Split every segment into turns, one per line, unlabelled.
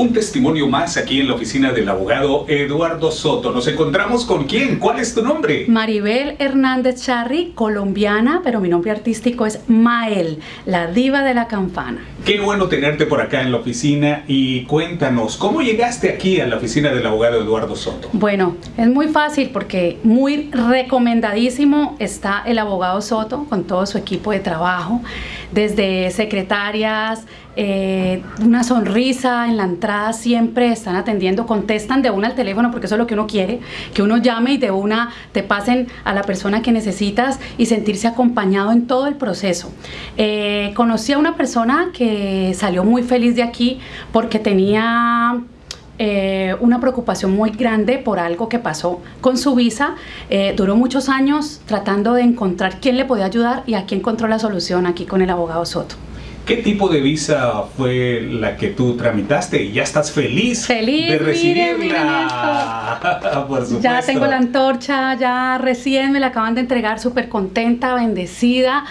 Un testimonio más aquí en la oficina del abogado Eduardo Soto. ¿Nos encontramos con quién? ¿Cuál es tu nombre?
Maribel Hernández Charri, colombiana, pero mi nombre artístico es Mael, la diva de la campana.
Qué bueno tenerte por acá en la oficina y cuéntanos, ¿cómo llegaste aquí a la oficina del abogado Eduardo Soto?
Bueno, es muy fácil porque muy recomendadísimo está el abogado Soto con todo su equipo de trabajo, desde secretarias, eh, una sonrisa en la entrada, siempre están atendiendo, contestan de una al teléfono porque eso es lo que uno quiere, que uno llame y de una te pasen a la persona que necesitas y sentirse acompañado en todo el proceso. Eh, conocí a una persona que salió muy feliz de aquí porque tenía eh, una preocupación muy grande por algo que pasó con su visa. duró muchos años tratando de encontrar quién le podía ayudar y aquí encontró la solución aquí con el abogado Soto.
¿Qué tipo de visa fue la que tú tramitaste? ¿Y ya estás feliz,
feliz
de recibirla?
Por supuesto. Ya tengo la antorcha, ya recién me la acaban de entregar, súper contenta, bendecida.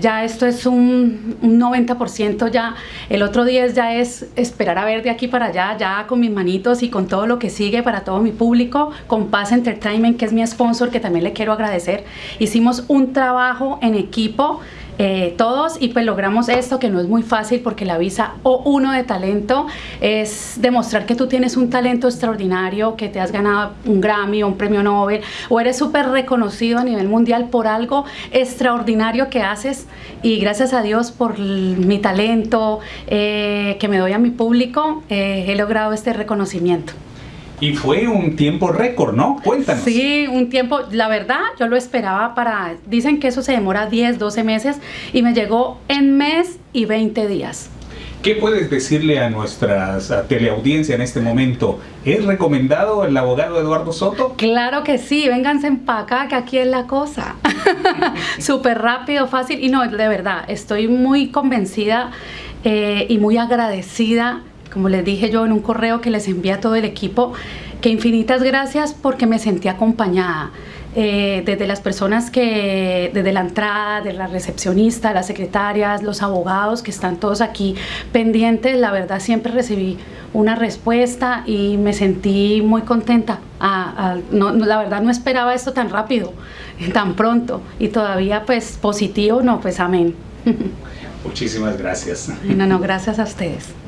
Ya esto es un, un 90% ya. El otro 10 ya es esperar a ver de aquí para allá, ya con mis manitos y con todo lo que sigue para todo mi público, con Paz Entertainment, que es mi sponsor, que también le quiero agradecer. Hicimos un trabajo en equipo eh, todos y pues logramos esto que no es muy fácil porque la visa O1 de talento es demostrar que tú tienes un talento extraordinario, que te has ganado un Grammy o un premio Nobel o eres súper reconocido a nivel mundial por algo extraordinario que haces y gracias a Dios por mi talento eh, que me doy a mi público eh, he logrado este reconocimiento.
Y fue un tiempo récord, ¿no? Cuéntanos.
Sí, un tiempo, la verdad, yo lo esperaba para, dicen que eso se demora 10, 12 meses y me llegó en mes y 20 días.
¿Qué puedes decirle a nuestra teleaudiencia en este momento? ¿Es recomendado el abogado Eduardo Soto?
Claro que sí, vénganse en acá, que aquí es la cosa. Súper rápido, fácil y no, de verdad, estoy muy convencida eh, y muy agradecida como les dije yo en un correo que les envía a todo el equipo, que infinitas gracias porque me sentí acompañada. Eh, desde las personas que, desde la entrada, de la recepcionista, las secretarias, los abogados que están todos aquí pendientes, la verdad siempre recibí una respuesta y me sentí muy contenta. la verdad no esperaba esto tan rápido, tan pronto y todavía pues positivo, no, pues amén.
Muchísimas gracias.
No, no, gracias a ustedes.